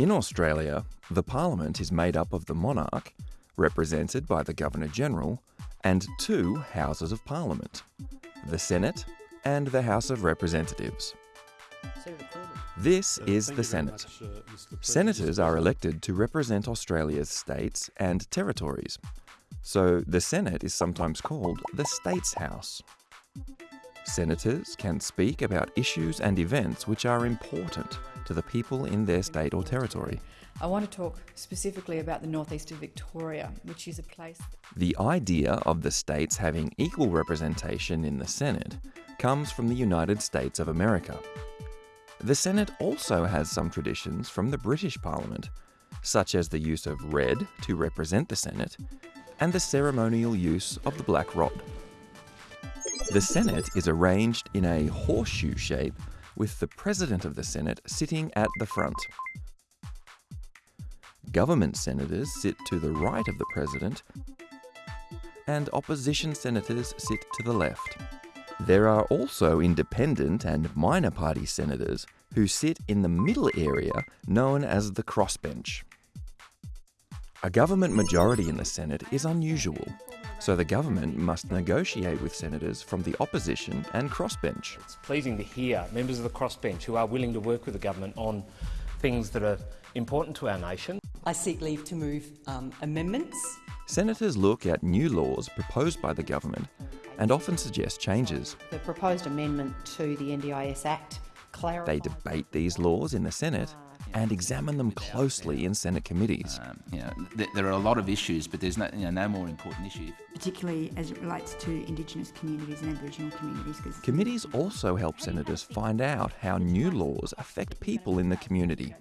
In Australia, the Parliament is made up of the monarch, represented by the Governor General, and two Houses of Parliament the Senate and the House of Representatives. This is the Senate. Senators are elected to represent Australia's states and territories. So the Senate is sometimes called the States House. Senators can speak about issues and events which are important to the people in their state or territory. I want to talk specifically about the northeast of Victoria, which is a place. The idea of the states having equal representation in the Senate comes from the United States of America. The Senate also has some traditions from the British Parliament, such as the use of red to represent the Senate and the ceremonial use of the black rod. The Senate is arranged in a horseshoe shape with the President of the Senate sitting at the front. Government senators sit to the right of the President and opposition senators sit to the left. There are also independent and minor party senators who sit in the middle area known as the crossbench. A government majority in the Senate is unusual, so the government must negotiate with senators from the opposition and crossbench. It's pleasing to hear members of the crossbench who are willing to work with the government on things that are important to our nation. I seek leave to move um, amendments. Senators look at new laws proposed by the government and often suggest changes. The proposed amendment to the NDIS Act clarifies... They debate these laws in the Senate and examine them closely in Senate committees. Um, you know, th there are a lot of issues, but there's no, you know, no more important issue. Particularly as it relates to Indigenous communities and Aboriginal communities. Committees also help senators find out how new laws affect people in the community.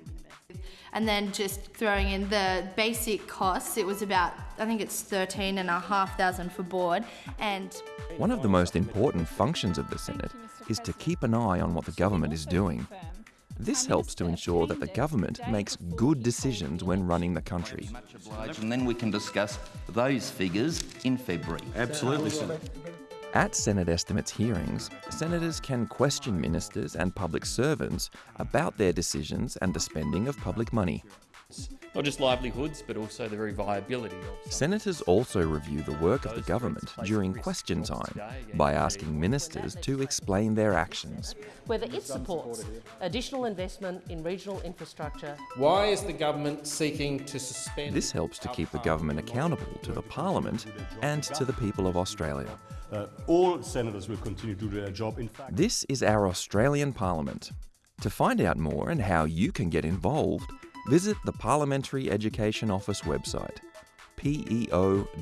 And then just throwing in the basic costs, it was about, I think it's thirteen and a half thousand for board. And one of the most important functions of the Senate is to keep an eye on what the government is doing. This helps to ensure that the government makes good decisions when running the country. And then we can discuss those figures in February. Absolutely, Senator. At Senate estimates hearings, senators can question ministers and public servants about their decisions and the spending of public money. Not just livelihoods, but also the very viability of. Senators also review the work of the government during question time by asking ministers to explain their actions. Whether it supports additional investment in regional infrastructure. Why is the government seeking to suspend? This helps to keep the government accountable to the Parliament and to the people of Australia. Uh, all senators will continue to do their job. In fact, this is our Australian Parliament. To find out more and how you can get involved, visit the Parliamentary Education Office website, peo.gov.au.